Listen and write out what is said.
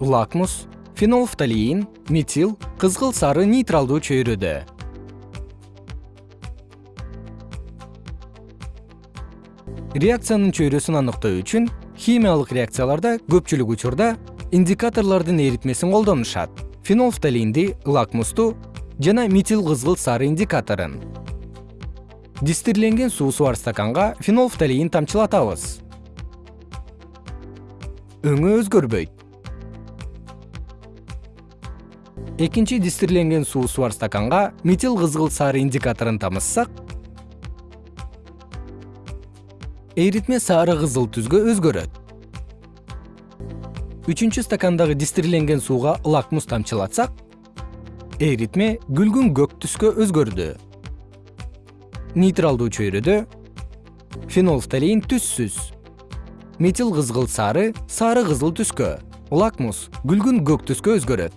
лакмус фенолфталиин метил кызгыл сары нейтралдуу чөйрөдө реакциянын чөйрөсүн аныктоо үчүн химиялык реакцияларда көпчүлүк учурда индикаторлордун эритмесин колдонушат. Фенолфталинди лакмусту жана метил кызгыл сары индикаторун дистирленген суусу бар стаканга фенолфталин тамчылатабыз. Өңү өзгөрбөйт экинчи дистирленген суусу бар стаканга метил кызгыл сары индикаторун тамызсак эритме сары кызыл түскө өзгөрөт. Үчүнчү стакандагы дистирленген сууга лакмус тамчылатсак эритме күлгүн көк түскө өзгөрдү. Нейтралдуу чөйрөдө фенолфталин түссүз метил кызгыл сары сары кызыл түскө лакмус күлгүн көк түскө өзгөрөт